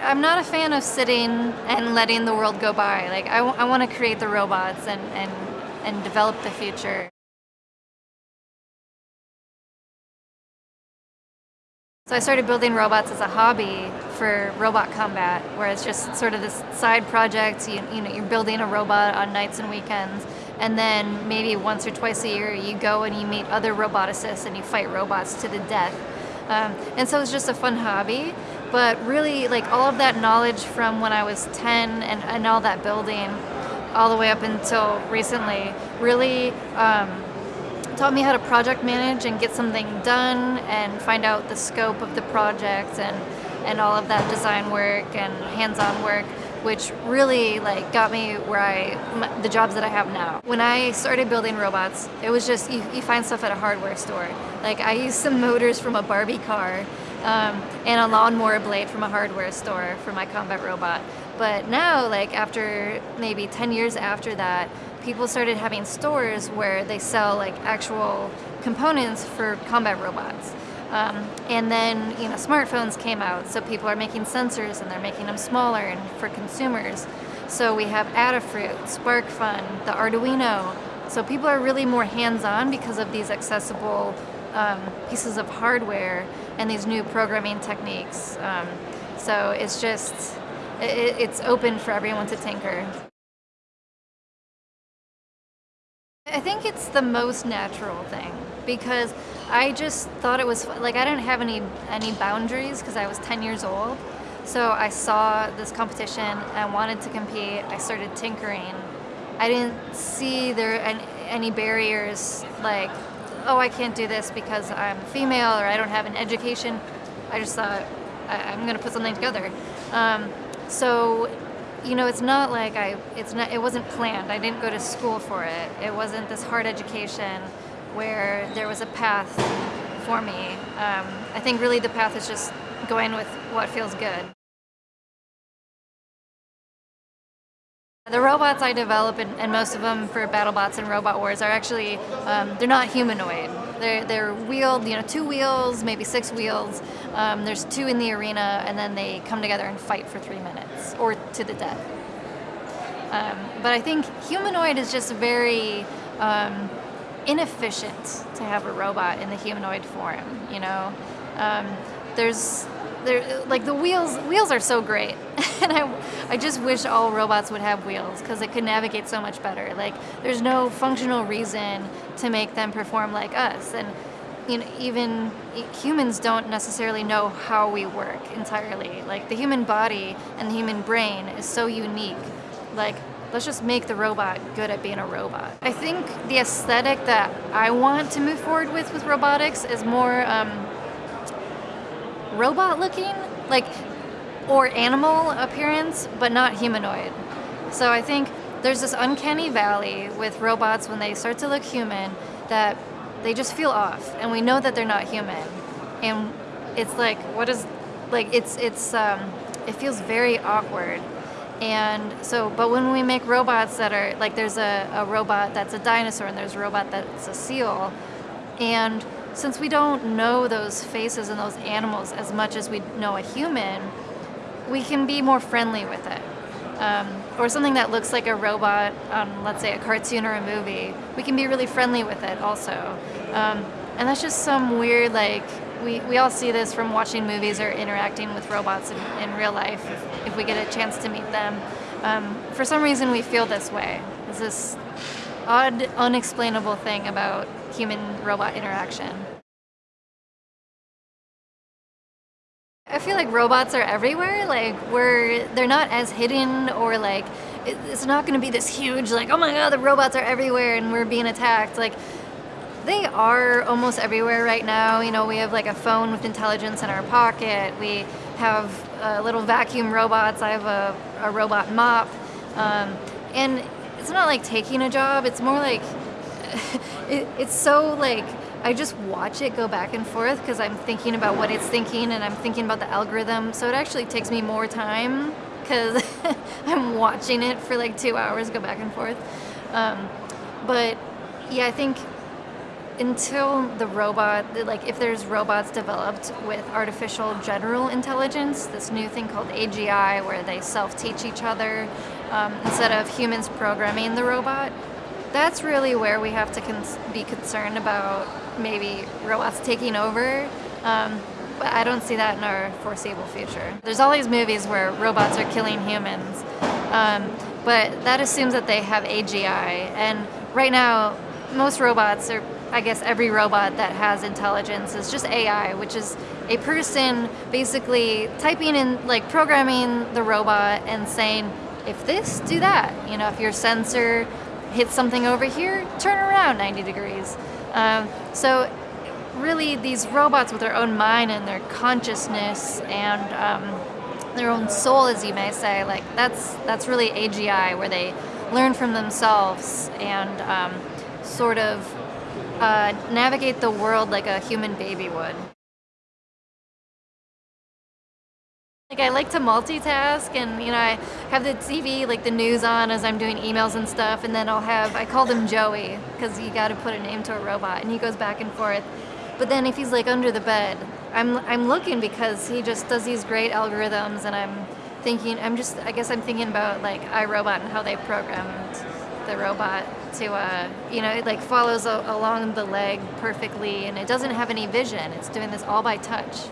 I'm not a fan of sitting and letting the world go by. Like I, I want to create the robots and, and, and develop the future. So I started building robots as a hobby for robot combat, where it's just sort of this side project. You, you know, you're building a robot on nights and weekends, and then maybe once or twice a year you go and you meet other roboticists and you fight robots to the death. Um, and so it's just a fun hobby, but really like all of that knowledge from when I was 10 and, and all that building all the way up until recently really um, taught me how to project manage and get something done and find out the scope of the project and, and all of that design work and hands-on work which really like got me where I, the jobs that I have now. When I started building robots, it was just, you, you find stuff at a hardware store. Like I used some motors from a Barbie car um, and a lawnmower blade from a hardware store for my combat robot. But now, like after maybe 10 years after that, people started having stores where they sell like actual components for combat robots. Um, and then you know smartphones came out, so people are making sensors and they're making them smaller and for consumers. So we have Adafruit, SparkFun, the Arduino. So people are really more hands-on because of these accessible um, pieces of hardware and these new programming techniques. Um, so it's just it, it's open for everyone to tinker. I think it's the most natural thing because I just thought it was like I didn't have any any boundaries because I was 10 years old. So I saw this competition and wanted to compete. I started tinkering. I didn't see there any barriers like, oh, I can't do this because I'm female or I don't have an education. I just thought I, am going to put something together. Um, so, you know, it's not like I, it's not, it wasn't planned. I didn't go to school for it. It wasn't this hard education where there was a path for me. Um, I think really the path is just going with what feels good. The robots I develop, and, most of them for BattleBots and Robot Wars, are actually, um, they're not humanoid. They're, they're wheeled, you know, two wheels, maybe six wheels. Um, there's two in the arena, and then they come together and fight for three minutes, or to the death. Um, but I think humanoid is just very um, inefficient to have a robot in the humanoid form, you know? Um, there's they're, like the wheels wheels are so great. And I, I just wish all robots would have wheels because it could navigate so much better. Like there's no functional reason to make them perform like us. And you know, even humans don't necessarily know how we work entirely. Like the human body and the human brain is so unique. Like let's just make the robot good at being a robot. I think the aesthetic that I want to move forward with with robotics is more um, robot looking, like, or animal appearance, but not humanoid. So I think there's this uncanny valley with robots when they start to look human that they just feel off and we know that they're not human. And it's like, what is, like, it's, it's, um, it feels very awkward. And so, but when we make robots that are, like there's a, a robot that's a dinosaur and there's a robot that's a seal, and since we don't know those faces and those animals as much as we know a human, we can be more friendly with it. Um, or something that looks like a robot on, let's say, a cartoon or a movie, we can be really friendly with it also. Um, and that's just some weird, like, we, we all see this from watching movies or interacting with robots in, in real life if, we get a chance to meet them. Um, for some reason, we feel this way. It's this odd, unexplainable thing about human-robot interaction. I feel like robots are everywhere. Like we're, they're not as hidden or like, it's not going to be this huge like, oh my god, the robots are everywhere and we're being attacked. Like they are almost everywhere right now. You know, we have like a phone with intelligence in our pocket. We have uh, little vacuum robots. I have a, a robot mop. Um, and it's not like taking a job. It's more like it, it's so like I just watch it go back and forth because I'm thinking about what it's thinking and I'm thinking about the algorithm. So it actually takes me more time because I'm watching it for like two hours go back and forth. Um, but yeah, I think until the robot, like if there's robots developed with artificial general intelligence, this new thing called AGI, where they self-teach each other um, instead of humans programming the robot, that's really where we have to cons be concerned about maybe robots taking over. Um, but I don't see that in our foreseeable future. There's all these movies where robots are killing humans, um, but that assumes that they have AGI. And right now, most robots are I guess every robot that has intelligence is just AI, which is a person basically typing in, like programming the robot and saying, if this, do that. You know, if your sensor hits something over here, turn around 90 degrees. Um, so really these robots with their own mind and their consciousness and um, their own soul, as you may say, like that's, that's really AGI, where they learn from themselves and um, sort of uh, navigate the world like a human baby would. Like I like to multitask and you know I have the TV like the news on as I'm doing emails and stuff and then I'll have I call him Joey because you got to put a name to a robot and he goes back and forth but then if he's like under the bed I'm I'm looking because he just does these great algorithms and I'm thinking I'm just I guess I'm thinking about like iRobot and how they programmed the robot to, uh, you know, it like follows along the leg perfectly and it doesn't have any vision. It's doing this all by touch.